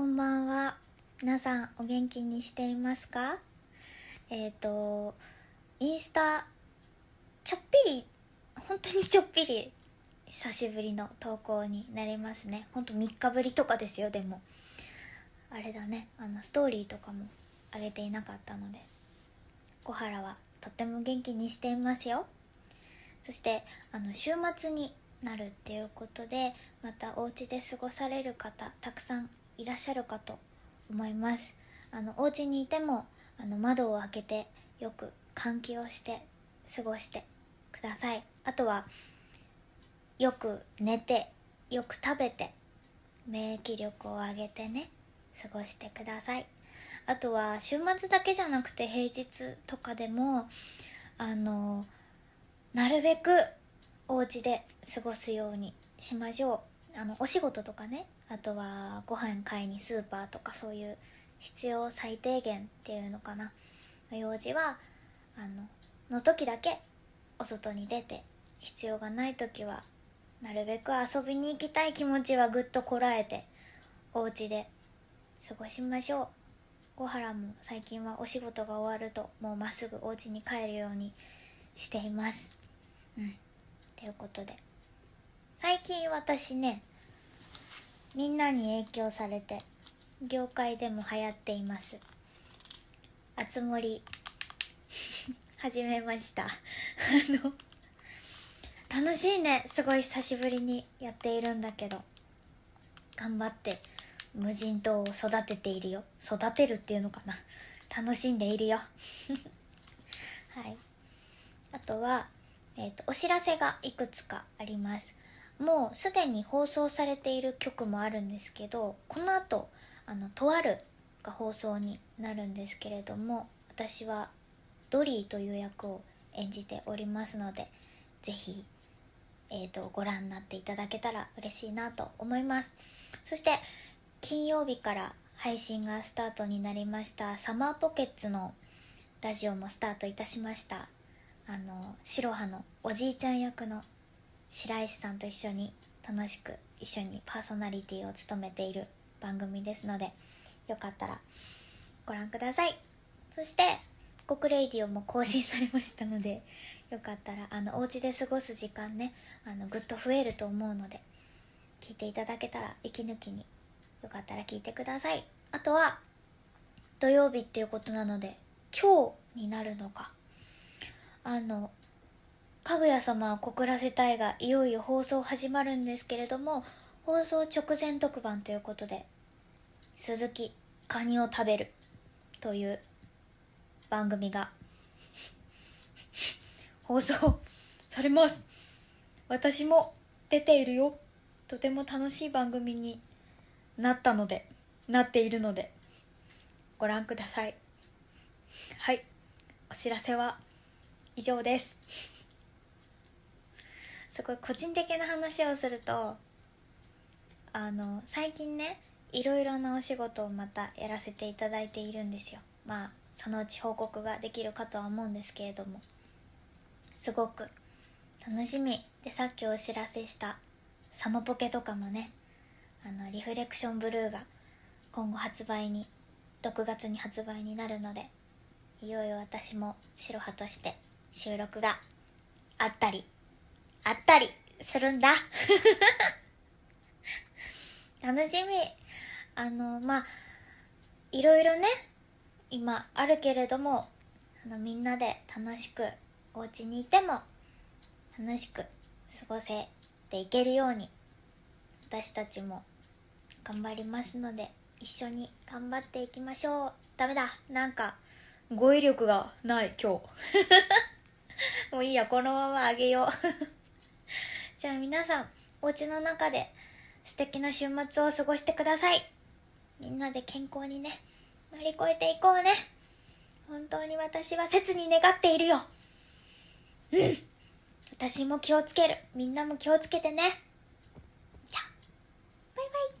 こんばんは。皆さんお元気にしていますか？えっ、ー、と、インスタ、ちょっぴり、本当にちょっぴり、久しぶりの投稿になりますね。ほんと3日ぶりとかですよ、でも。あれだね、あの、ストーリーとかも上げていなかったので、小原はとっても元気にしていますよ。そして、あの、週末になるっていうことでまたお家で過ごされる方たくさんいらっしゃるかと思います。あのお家にいてもあの窓を開けてよく換気をして過ごしてください。あとはよく寝てよく食べて免疫力を上げてね過ごしてください。あとは週末だけじゃなくて平日とかでもあのなるべくお家で過ごすようにしましょう。あのお仕事とかねあとはご飯買いにスーパーとかそういう必要最低限っていうのかな。用事はあのの時だけお外に出て必要がない時はなるべく遊びに行きたい気持ちはぐっとこらえてお家で過ごしましょう。小原も最近はお仕事が終わるともうまっすぐお家に帰るようにしています。うん。ということで。最近私ねみんなに影響されて業界でも流行っています。あつ森始めました。あの楽しいね。すごい久しぶりにやっているんだけど。頑張って無人島を育てているよ。育てるっていうのかな。楽しんでいるよ。はい。あとはえーと、お知らせがいくつかあります。もうすでに放送されている曲もあるんですけどこの後あのとあるが放送になるんですけれども私はドリーという役を演じておりますのでぜひ、えーと、ご覧になっていただけたら嬉しいなと思います。そして金曜日から配信がスタートになりましたサマーポケッツのラジオもスタートいたしました。あの白羽のおじいちゃん役の白石さんと一緒に楽しく一緒にパーソナリティを務めている番組ですのでよかったらご覧ください。そして「国レイディオ」も更新されましたので よかったらあのお家で過ごす時間ねあのぐっと増えると思うので聞いていただけたら息抜きによかったら聞いてください。あとは土曜日っていうことなので今日になるのか。あのかぐや様は告らせたいがいよいよ放送始まるんですけれども放送直前特番ということで鈴木カニを食べるという番組が 放送されます。私も出ているよ。とても楽しい番組になったのでなっているのでご覧ください。はい。お知らせは以上です。すごい個人的な話をするとあの最近ねいろいろなお仕事をまたやらせていただいているんですよ。まあそのうち報告ができるかとは思うんですけれども。すごく楽しみ。でさっきお知らせしたサモポケとかもねあのリフレクションブルーが今後発売に6月に発売になるのでいよいよ私も白羽として収録があったり、あったりするんだ。楽しみ。あの、まあ、いろいろね、今あるけれども、あの、みんなで楽しく、お家にいても、楽しく過ごせていけるように、私たちも頑張りますので、一緒に頑張っていきましょう。ダメだ。なんか、語彙力がない、今日。もういいや、このままあげようじゃあ皆さん、お家の中で素敵な週末を過ごしてください。みんなで健康にね、乗り越えていこうね。本当に私は切に願っているよ。うん。私も気をつける。みんなも気をつけてね。じゃあ、バイバイ。